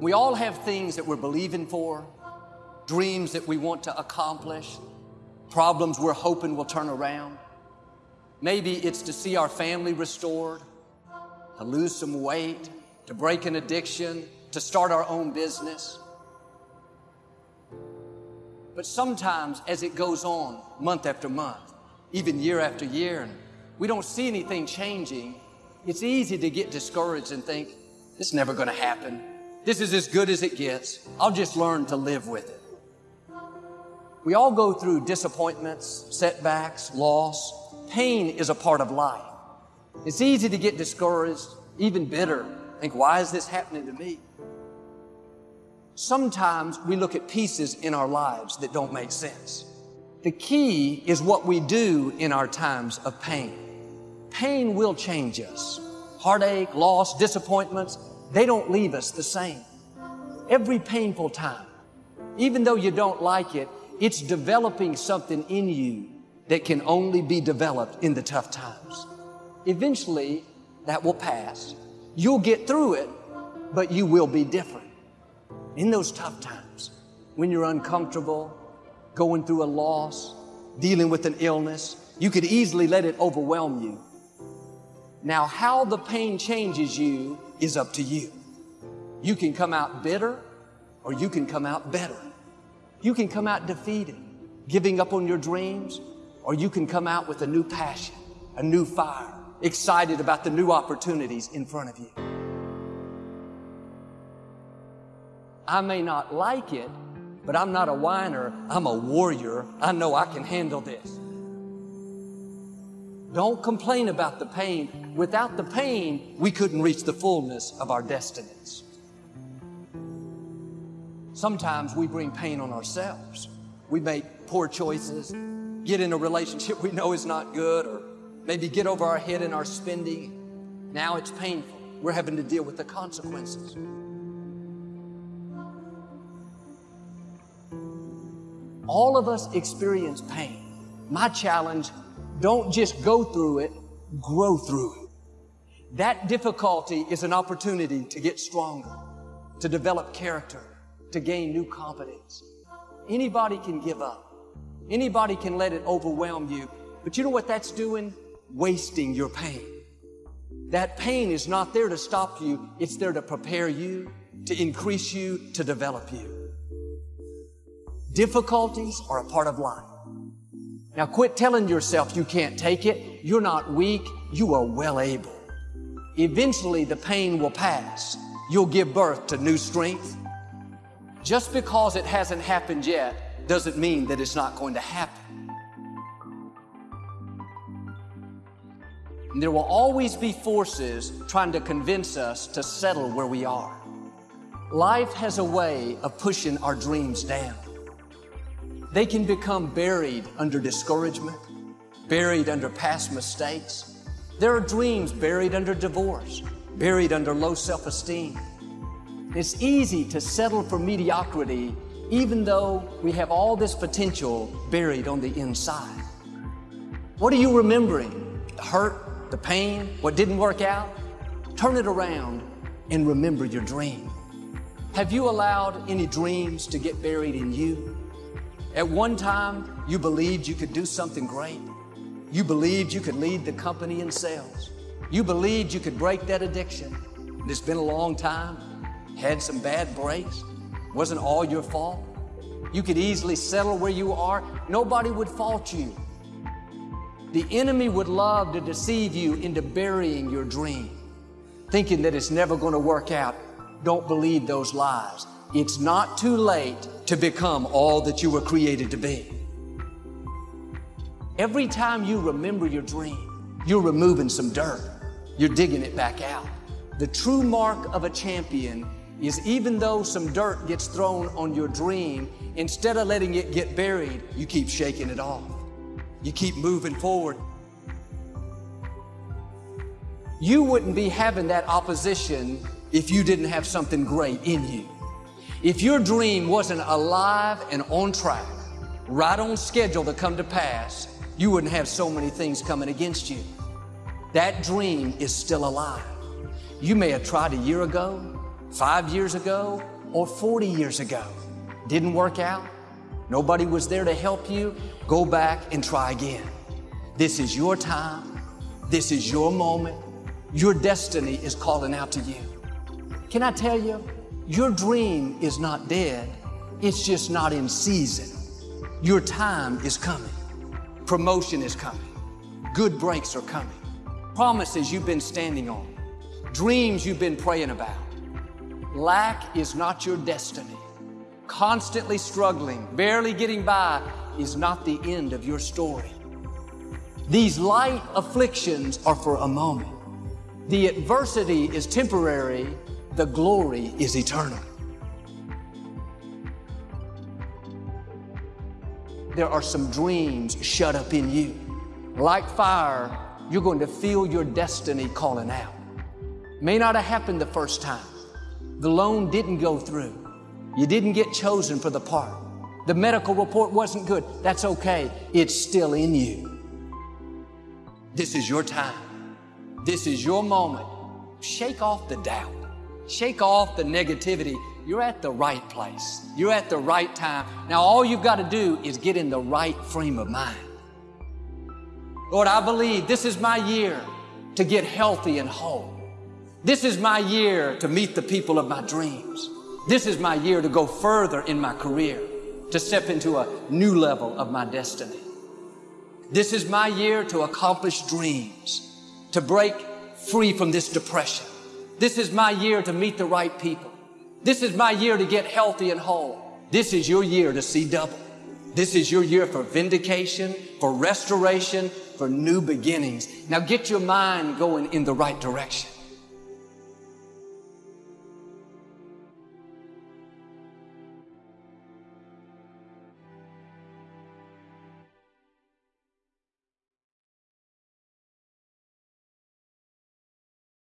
We all have things that we're believing for, dreams that we want to accomplish, problems we're hoping will turn around. Maybe it's to see our family restored, to lose some weight, to break an addiction, to start our own business. But sometimes as it goes on month after month, even year after year, and we don't see anything changing, it's easy to get discouraged and think, it's never going to happen. This is as good as it gets. I'll just learn to live with it. We all go through disappointments, setbacks, loss. Pain is a part of life. It's easy to get discouraged, even bitter. Think, why is this happening to me? Sometimes we look at pieces in our lives that don't make sense. The key is what we do in our times of pain. Pain will change us. Heartache, loss, disappointments, they don't leave us the same. Every painful time, even though you don't like it, it's developing something in you that can only be developed in the tough times. Eventually, that will pass. You'll get through it, but you will be different in those tough times, when you're uncomfortable, going through a loss, dealing with an illness, you could easily let it overwhelm you. Now, how the pain changes you is up to you. You can come out bitter or you can come out better. You can come out defeated, giving up on your dreams, or you can come out with a new passion, a new fire, excited about the new opportunities in front of you. I may not like it, but I'm not a whiner. I'm a warrior. I know I can handle this. Don't complain about the pain. Without the pain, we couldn't reach the fullness of our destinies. Sometimes we bring pain on ourselves. We make poor choices, get in a relationship we know is not good, or maybe get over our head in our spending. Now it's painful. We're having to deal with the consequences. All of us experience pain. My challenge, don't just go through it, grow through it. That difficulty is an opportunity to get stronger, to develop character, to gain new competence. Anybody can give up. Anybody can let it overwhelm you. But you know what that's doing? Wasting your pain. That pain is not there to stop you. It's there to prepare you, to increase you, to develop you. Difficulties are a part of life. Now quit telling yourself you can't take it. You're not weak. You are well able. Eventually the pain will pass. You'll give birth to new strength. Just because it hasn't happened yet doesn't mean that it's not going to happen. And there will always be forces trying to convince us to settle where we are. Life has a way of pushing our dreams down. They can become buried under discouragement, buried under past mistakes. There are dreams buried under divorce, buried under low self-esteem. It's easy to settle for mediocrity even though we have all this potential buried on the inside. What are you remembering? The hurt, the pain, what didn't work out? Turn it around and remember your dream. Have you allowed any dreams to get buried in you? At one time, you believed you could do something great. You believed you could lead the company in sales. You believed you could break that addiction. It's been a long time, had some bad breaks, wasn't all your fault. You could easily settle where you are. Nobody would fault you. The enemy would love to deceive you into burying your dream, thinking that it's never going to work out. Don't believe those lies. It's not too late to become all that you were created to be. Every time you remember your dream, you're removing some dirt. You're digging it back out. The true mark of a champion is even though some dirt gets thrown on your dream, instead of letting it get buried, you keep shaking it off. You keep moving forward. You wouldn't be having that opposition if you didn't have something great in you. If your dream wasn't alive and on track, right on schedule to come to pass, you wouldn't have so many things coming against you. That dream is still alive. You may have tried a year ago, five years ago or 40 years ago. Didn't work out? Nobody was there to help you? Go back and try again. This is your time. This is your moment. Your destiny is calling out to you. Can I tell you, your dream is not dead. It's just not in season. Your time is coming. Promotion is coming. Good breaks are coming. Promises you've been standing on. Dreams you've been praying about. Lack is not your destiny. Constantly struggling, barely getting by is not the end of your story. These light afflictions are for a moment. The adversity is temporary, the glory is eternal. There are some dreams shut up in you. Like fire, you're going to feel your destiny calling out. May not have happened the first time. The loan didn't go through. You didn't get chosen for the part. The medical report wasn't good. That's okay. It's still in you. This is your time. This is your moment. Shake off the doubt. Shake off the negativity. You're at the right place. You're at the right time. Now, all you've got to do is get in the right frame of mind. Lord, I believe this is my year to get healthy and whole. This is my year to meet the people of my dreams. This is my year to go further in my career, to step into a new level of my destiny. This is my year to accomplish dreams, to break free from this depression. This is my year to meet the right people. This is my year to get healthy and whole. This is your year to see double. This is your year for vindication, for restoration, for new beginnings. Now get your mind going in the right direction.